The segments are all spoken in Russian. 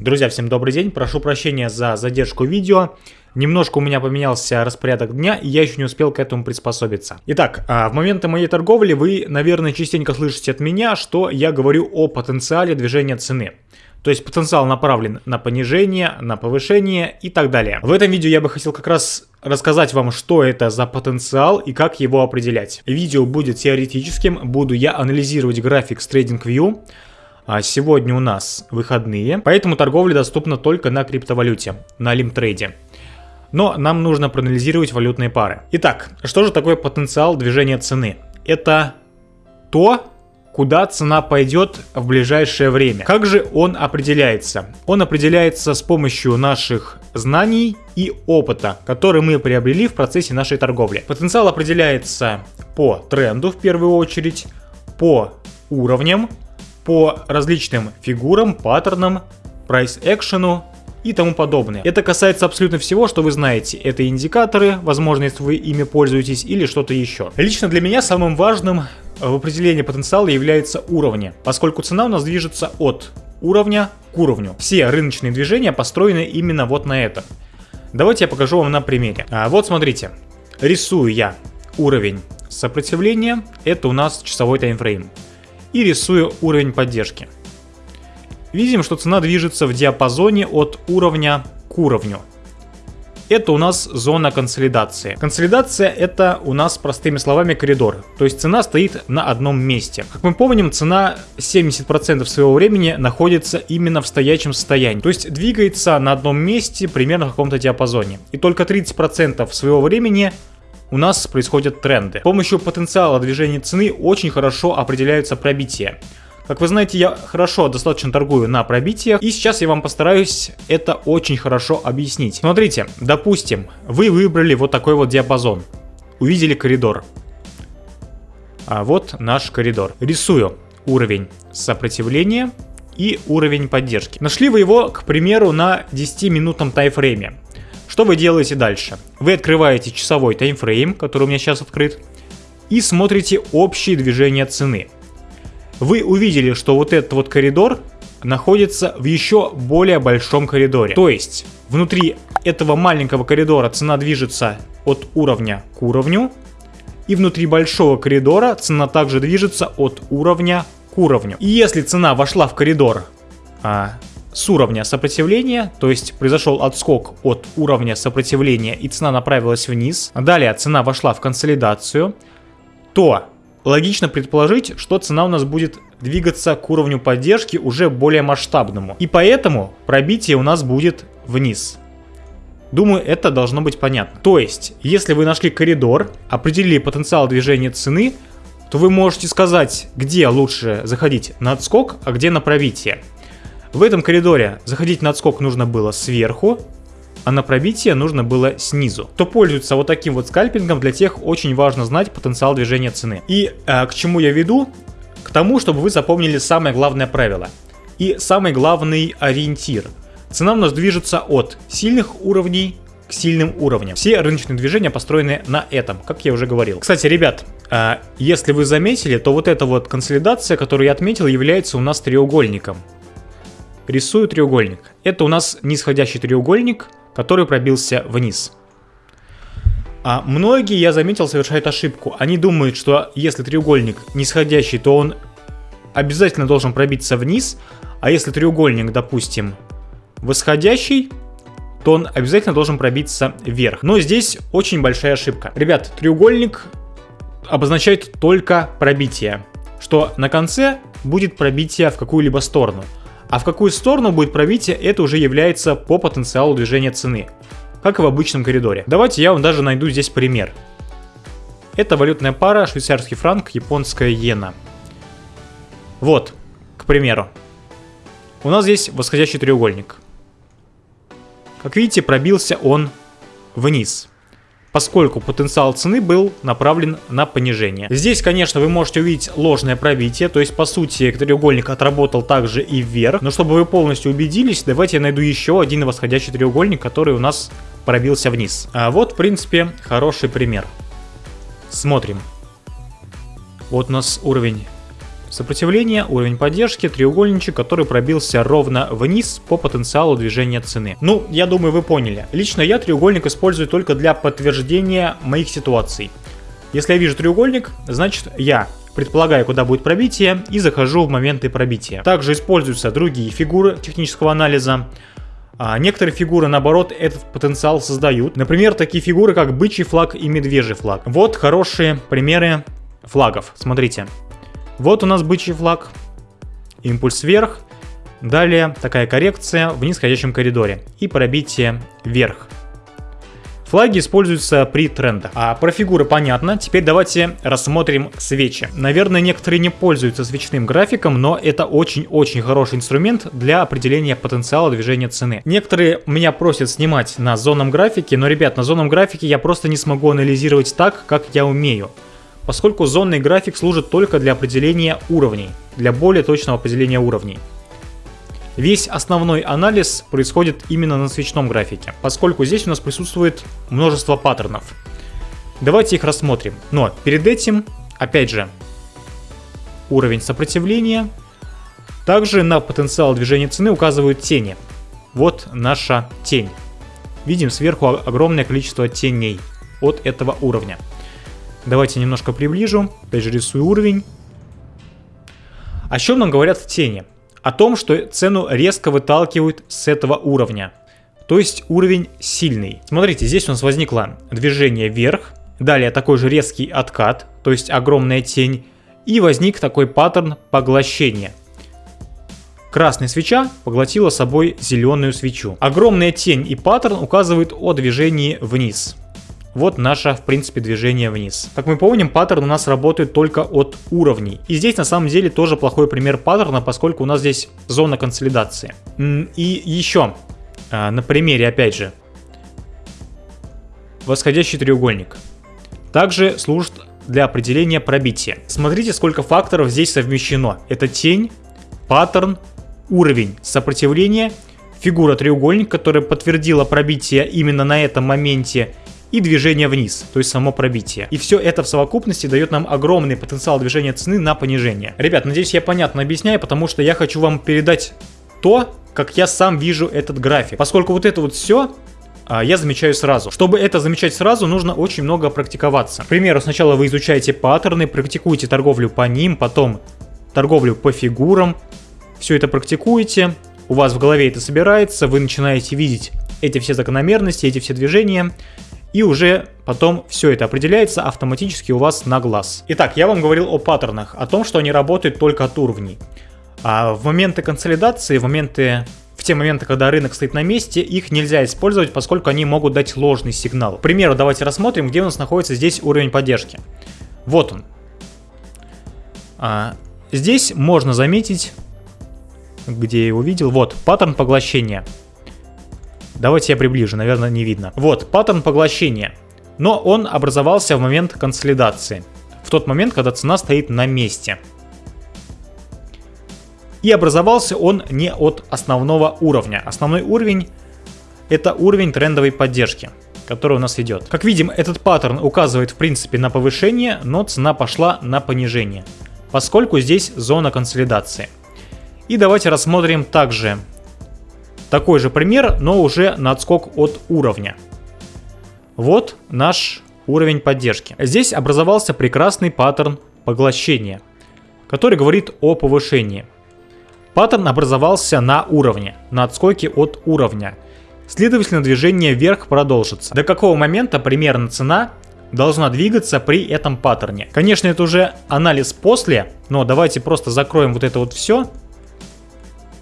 Друзья, всем добрый день, прошу прощения за задержку видео. Немножко у меня поменялся распорядок дня, и я еще не успел к этому приспособиться. Итак, а, в моменты моей торговли вы, наверное, частенько слышите от меня, что я говорю о потенциале движения цены. То есть потенциал направлен на понижение, на повышение и так далее. В этом видео я бы хотел как раз рассказать вам, что это за потенциал и как его определять. Видео будет теоретическим, буду я анализировать график с TradingView, а сегодня у нас выходные, поэтому торговля доступна только на криптовалюте, на лимтрейде. Но нам нужно проанализировать валютные пары. Итак, что же такое потенциал движения цены? Это то, куда цена пойдет в ближайшее время. Как же он определяется? Он определяется с помощью наших знаний и опыта, который мы приобрели в процессе нашей торговли. Потенциал определяется по тренду в первую очередь, по уровням, по различным фигурам, паттернам, прайс-экшену и тому подобное. Это касается абсолютно всего, что вы знаете. Это индикаторы, возможно, если вы ими пользуетесь, или что-то еще. Лично для меня самым важным в определении потенциала является уровни, поскольку цена у нас движется от уровня к уровню. Все рыночные движения построены именно вот на этом. Давайте я покажу вам на примере. А, вот смотрите, рисую я уровень сопротивления, это у нас часовой таймфрейм и рисую уровень поддержки. Видим, что цена движется в диапазоне от уровня к уровню. Это у нас зона консолидации. Консолидация это у нас простыми словами коридор. То есть цена стоит на одном месте. Как мы помним, цена 70% своего времени находится именно в стоячем состоянии. То есть двигается на одном месте примерно в каком-то диапазоне. И только 30% своего времени у нас происходят тренды. С помощью потенциала движения цены очень хорошо определяются пробития. Как вы знаете, я хорошо достаточно торгую на пробитиях, и сейчас я вам постараюсь это очень хорошо объяснить. Смотрите, допустим, вы выбрали вот такой вот диапазон, увидели коридор. А вот наш коридор. Рисую уровень сопротивления и уровень поддержки. Нашли вы его, к примеру, на 10-минутном тайфрейме. Что вы делаете дальше? Вы открываете часовой таймфрейм, который у меня сейчас открыт, и смотрите общие движения цены. Вы увидели, что вот этот вот коридор находится в еще более большом коридоре. То есть, внутри этого маленького коридора цена движется от уровня к уровню, и внутри большого коридора цена также движется от уровня к уровню. И если цена вошла в коридор а, с уровня сопротивления, то есть произошел отскок от уровня сопротивления и цена направилась вниз, далее цена вошла в консолидацию, то логично предположить, что цена у нас будет двигаться к уровню поддержки уже более масштабному. И поэтому пробитие у нас будет вниз. Думаю, это должно быть понятно. То есть, если вы нашли коридор, определили потенциал движения цены, то вы можете сказать, где лучше заходить на отскок, а где на пробитие. В этом коридоре заходить на отскок нужно было сверху, а на пробитие нужно было снизу. Кто пользуется вот таким вот скальпингом, для тех очень важно знать потенциал движения цены. И э, к чему я веду? К тому, чтобы вы запомнили самое главное правило и самый главный ориентир. Цена у нас движется от сильных уровней к сильным уровням. Все рыночные движения построены на этом, как я уже говорил. Кстати, ребят, э, если вы заметили, то вот эта вот консолидация, которую я отметил, является у нас треугольником рисую треугольник. Это у нас нисходящий треугольник, который пробился вниз. А многие, я заметил, совершают ошибку. Они думают, что если треугольник нисходящий, то он обязательно должен пробиться вниз, а если треугольник, допустим, восходящий, то он обязательно должен пробиться вверх. Но здесь очень большая ошибка. Ребят, треугольник обозначает только пробитие, что на конце будет пробитие в какую-либо сторону. А в какую сторону будет пробитие, это уже является по потенциалу движения цены, как и в обычном коридоре. Давайте я вам даже найду здесь пример. Это валютная пара швейцарский франк, японская иена. Вот, к примеру. У нас здесь восходящий треугольник. Как видите, пробился он вниз поскольку потенциал цены был направлен на понижение. Здесь, конечно, вы можете увидеть ложное пробитие, то есть, по сути, треугольник отработал также и вверх, но чтобы вы полностью убедились, давайте я найду еще один восходящий треугольник, который у нас пробился вниз. А вот, в принципе, хороший пример. Смотрим. Вот у нас уровень сопротивление, уровень поддержки, треугольничек, который пробился ровно вниз по потенциалу движения цены. Ну, я думаю, вы поняли. Лично я треугольник использую только для подтверждения моих ситуаций. Если я вижу треугольник, значит я предполагаю, куда будет пробитие и захожу в моменты пробития. Также используются другие фигуры технического анализа. А некоторые фигуры, наоборот, этот потенциал создают. Например, такие фигуры, как бычий флаг и медвежий флаг. Вот хорошие примеры флагов. Смотрите. Вот у нас бычий флаг. Импульс вверх. Далее такая коррекция в нисходящем коридоре. И пробитие вверх. Флаги используются при трендах. А про фигуры понятно. Теперь давайте рассмотрим свечи. Наверное, некоторые не пользуются свечным графиком, но это очень-очень хороший инструмент для определения потенциала движения цены. Некоторые меня просят снимать на зонном графике, но, ребят, на зонном графике я просто не смогу анализировать так, как я умею. Поскольку зонный график служит только для определения уровней, для более точного определения уровней. Весь основной анализ происходит именно на свечном графике, поскольку здесь у нас присутствует множество паттернов. Давайте их рассмотрим. Но перед этим, опять же, уровень сопротивления. Также на потенциал движения цены указывают тени. Вот наша тень. Видим сверху огромное количество теней от этого уровня. Давайте немножко приближу. Опять же рисую уровень. О чем нам говорят тени? о том, что цену резко выталкивают с этого уровня. То есть уровень сильный. Смотрите, здесь у нас возникло движение вверх, далее такой же резкий откат, то есть огромная тень, и возник такой паттерн поглощения. Красная свеча поглотила собой зеленую свечу. Огромная тень и паттерн указывают о движении вниз. Вот наше, в принципе, движение вниз. Как мы помним, паттерн у нас работает только от уровней. И здесь, на самом деле, тоже плохой пример паттерна, поскольку у нас здесь зона консолидации. И еще, а, на примере, опять же, восходящий треугольник. Также служит для определения пробития. Смотрите, сколько факторов здесь совмещено. Это тень, паттерн, уровень сопротивления, фигура треугольник, которая подтвердила пробитие именно на этом моменте, и движение вниз, то есть само пробитие. И все это в совокупности дает нам огромный потенциал движения цены на понижение. Ребят, надеюсь я понятно объясняю, потому что я хочу вам передать то, как я сам вижу этот график. Поскольку вот это вот все а, я замечаю сразу. Чтобы это замечать сразу, нужно очень много практиковаться. К примеру, сначала вы изучаете паттерны, практикуете торговлю по ним, потом торговлю по фигурам. Все это практикуете, у вас в голове это собирается, вы начинаете видеть эти все закономерности, эти все движения, и уже потом все это определяется автоматически у вас на глаз. Итак, я вам говорил о паттернах, о том, что они работают только от уровней. А в моменты консолидации, в моменты в те моменты, когда рынок стоит на месте, их нельзя использовать, поскольку они могут дать ложный сигнал. К примеру, давайте рассмотрим, где у нас находится здесь уровень поддержки. Вот он. А, здесь можно заметить, где я его видел, вот, паттерн поглощения. Давайте я приближу, наверное, не видно. Вот, паттерн поглощения. Но он образовался в момент консолидации. В тот момент, когда цена стоит на месте. И образовался он не от основного уровня. Основной уровень это уровень трендовой поддержки, который у нас идет. Как видим, этот паттерн указывает в принципе на повышение, но цена пошла на понижение, поскольку здесь зона консолидации. И давайте рассмотрим также такой же пример, но уже на отскок от уровня. Вот наш уровень поддержки. Здесь образовался прекрасный паттерн поглощения, который говорит о повышении. Паттерн образовался на уровне, на отскоке от уровня. Следовательно, движение вверх продолжится. До какого момента примерно цена должна двигаться при этом паттерне. Конечно, это уже анализ после, но давайте просто закроем вот это вот все,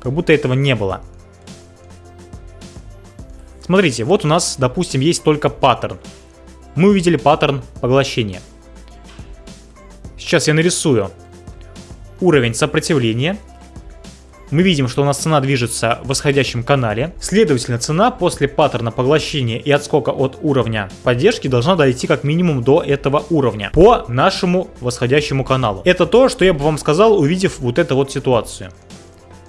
как будто этого не было. Смотрите, вот у нас, допустим, есть только паттерн. Мы увидели паттерн поглощения. Сейчас я нарисую уровень сопротивления. Мы видим, что у нас цена движется в восходящем канале. Следовательно, цена после паттерна поглощения и отскока от уровня поддержки должна дойти как минимум до этого уровня по нашему восходящему каналу. Это то, что я бы вам сказал, увидев вот эту вот ситуацию.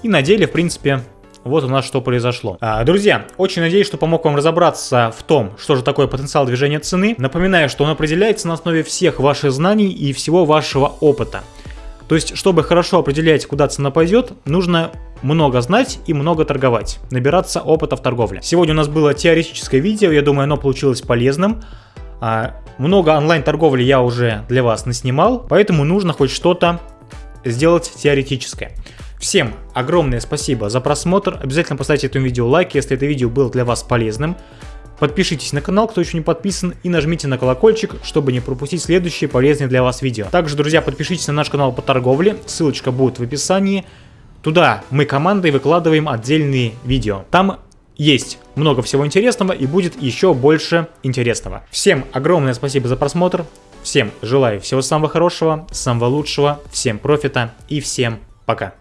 И на деле, в принципе, вот у нас что произошло. А, друзья, очень надеюсь, что помог вам разобраться в том, что же такое потенциал движения цены. Напоминаю, что он определяется на основе всех ваших знаний и всего вашего опыта. То есть, чтобы хорошо определять, куда цена пойдет, нужно много знать и много торговать, набираться опыта в торговле. Сегодня у нас было теоретическое видео, я думаю, оно получилось полезным. А, много онлайн-торговли я уже для вас наснимал, поэтому нужно хоть что-то сделать теоретическое. Всем огромное спасибо за просмотр. Обязательно поставьте этому видео лайк, если это видео было для вас полезным. Подпишитесь на канал, кто еще не подписан, и нажмите на колокольчик, чтобы не пропустить следующие полезные для вас видео. Также, друзья, подпишитесь на наш канал по торговле, ссылочка будет в описании. Туда мы командой выкладываем отдельные видео. Там есть много всего интересного и будет еще больше интересного. Всем огромное спасибо за просмотр. Всем желаю всего самого хорошего, самого лучшего, всем профита и всем пока.